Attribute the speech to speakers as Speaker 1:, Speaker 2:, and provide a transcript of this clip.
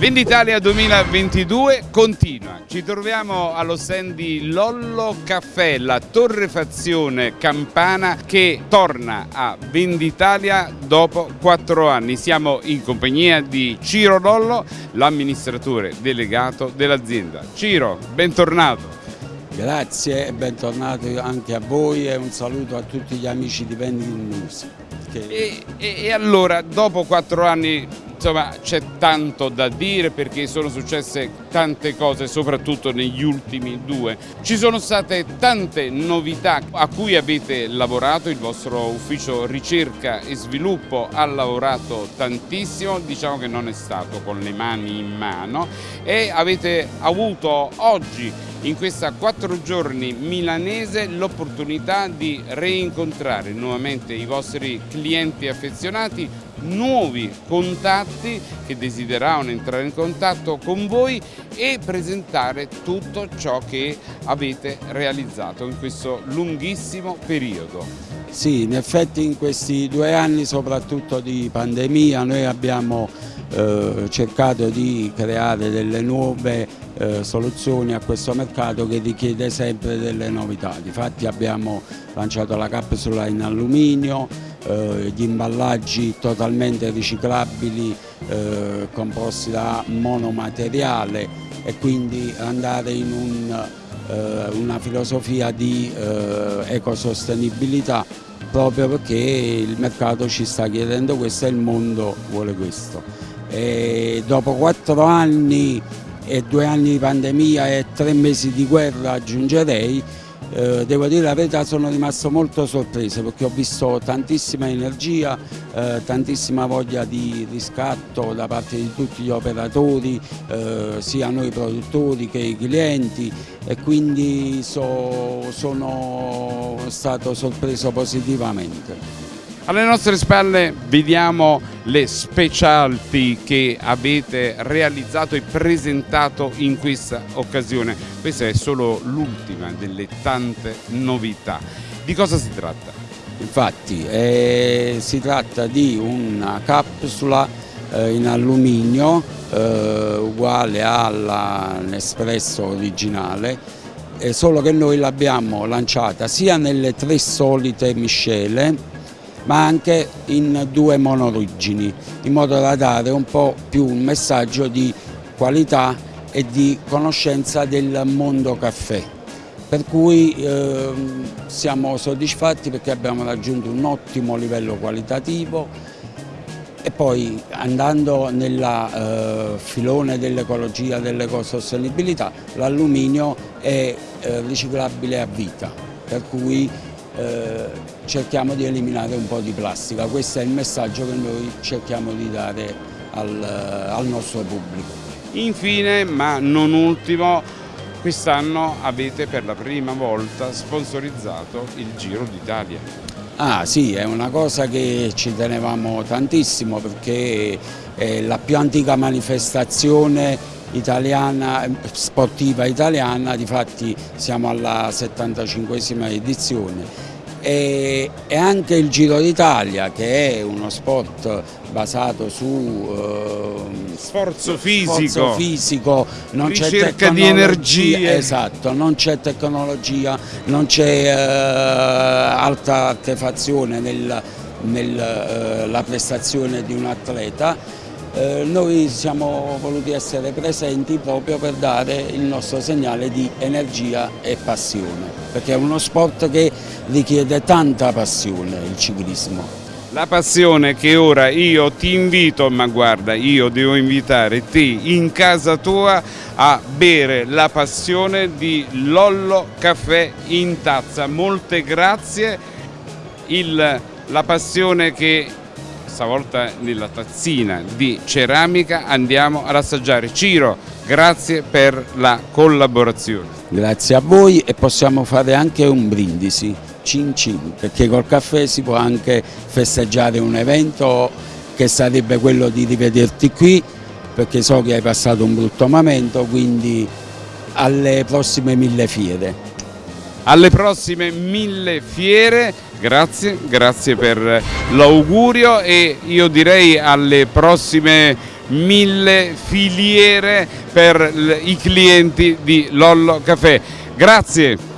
Speaker 1: Venditalia 2022 continua. Ci troviamo allo stand di Lollo Caffè, la torrefazione campana che torna a Venditalia dopo quattro anni. Siamo in compagnia di Ciro Lollo, l'amministratore delegato dell'azienda. Ciro, bentornato.
Speaker 2: Grazie e bentornati anche a voi e un saluto a tutti gli amici di Vending News.
Speaker 1: Che... E, e, e allora, dopo quattro anni insomma c'è tanto da dire perché sono successe tante cose soprattutto negli ultimi due. Ci sono state tante novità a cui avete lavorato, il vostro ufficio ricerca e sviluppo ha lavorato tantissimo, diciamo che non è stato con le mani in mano. E avete avuto oggi in questa quattro giorni milanese l'opportunità di reincontrare nuovamente i vostri clienti affezionati nuovi contatti che desideravano entrare in contatto con voi e presentare tutto ciò che avete realizzato in questo lunghissimo periodo.
Speaker 2: Sì, in effetti in questi due anni soprattutto di pandemia noi abbiamo eh, cercato di creare delle nuove eh, soluzioni a questo mercato che richiede sempre delle novità. Difatti abbiamo lanciato la capsula in alluminio, eh, gli imballaggi totalmente riciclabili eh, composti da monomateriale e quindi andare in un, eh, una filosofia di eh, ecosostenibilità proprio perché il mercato ci sta chiedendo questo e il mondo vuole questo. E dopo quattro anni e due anni di pandemia e tre mesi di guerra aggiungerei eh, devo dire la verità sono rimasto molto sorpreso perché ho visto tantissima energia, eh, tantissima voglia di riscatto da parte di tutti gli operatori, eh, sia noi produttori che i clienti e quindi so, sono stato sorpreso positivamente.
Speaker 1: Alle nostre spalle vediamo le specialty che avete realizzato e presentato in questa occasione. Questa è solo l'ultima delle tante novità. Di cosa si tratta?
Speaker 2: Infatti eh, si tratta di una capsula eh, in alluminio eh, uguale all'Espresso originale solo che noi l'abbiamo lanciata sia nelle tre solite miscele ma anche in due monorigini, in modo da dare un po' più un messaggio di qualità e di conoscenza del mondo caffè. Per cui eh, siamo soddisfatti perché abbiamo raggiunto un ottimo livello qualitativo e poi andando nel eh, filone dell'ecologia, dell'ecosostenibilità, l'alluminio è eh, riciclabile a vita, per cui eh, cerchiamo di eliminare un po' di plastica. Questo è il messaggio che noi cerchiamo di dare al, eh, al nostro pubblico.
Speaker 1: Infine, ma non ultimo, quest'anno avete per la prima volta sponsorizzato il Giro d'Italia.
Speaker 2: Ah sì, è una cosa che ci tenevamo tantissimo perché è la più antica manifestazione italiana, sportiva italiana, difatti siamo alla 75esima edizione e, e anche il Giro d'Italia che è uno sport basato su
Speaker 1: eh, sforzo fisico,
Speaker 2: sforzo fisico. non
Speaker 1: ricerca di energia
Speaker 2: esatto, non c'è tecnologia, non c'è eh, alta artefazione nella nel, eh, prestazione di un atleta eh, noi siamo voluti essere presenti proprio per dare il nostro segnale di energia e passione, perché è uno sport che richiede tanta passione il ciclismo.
Speaker 1: La passione che ora io ti invito, ma guarda, io devo invitare te in casa tua a bere la passione di Lollo Caffè in tazza. Molte grazie, il, la passione che stavolta nella tazzina di ceramica andiamo ad assaggiare. Ciro, grazie per la collaborazione.
Speaker 2: Grazie a voi e possiamo fare anche un brindisi, cin cin, perché col caffè si può anche festeggiare un evento che sarebbe quello di rivederti qui, perché so che hai passato un brutto momento, quindi alle prossime mille fiere
Speaker 1: alle prossime mille fiere, grazie, grazie per l'augurio e io direi alle prossime mille filiere per i clienti di Lollo Caffè. Grazie.